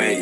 Hey,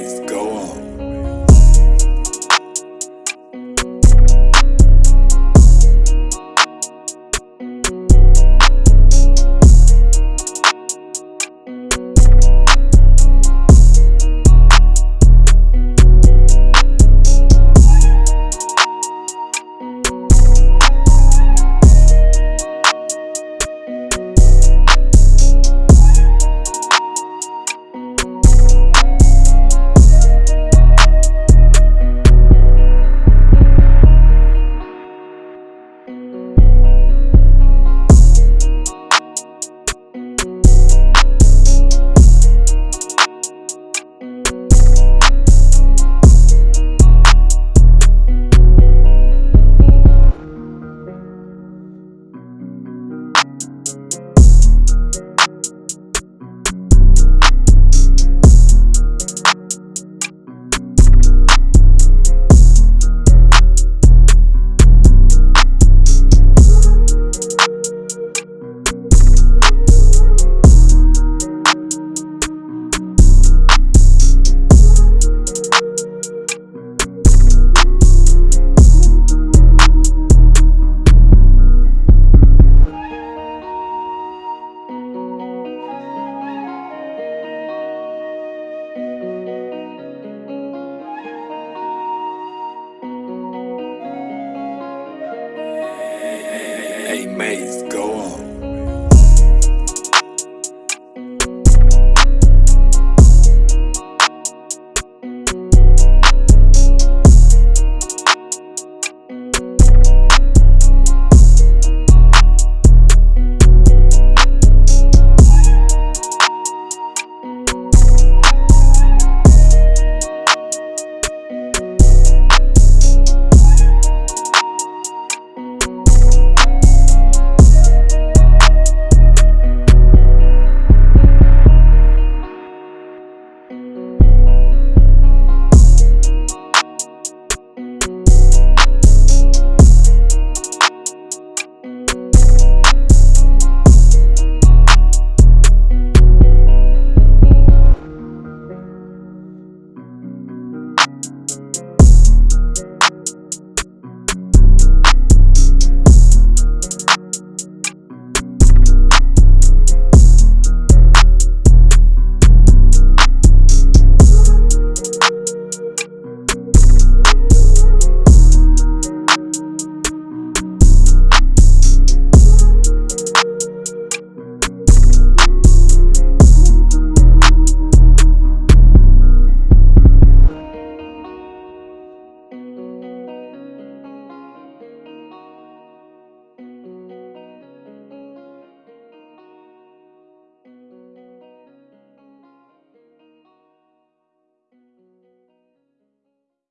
maze. Go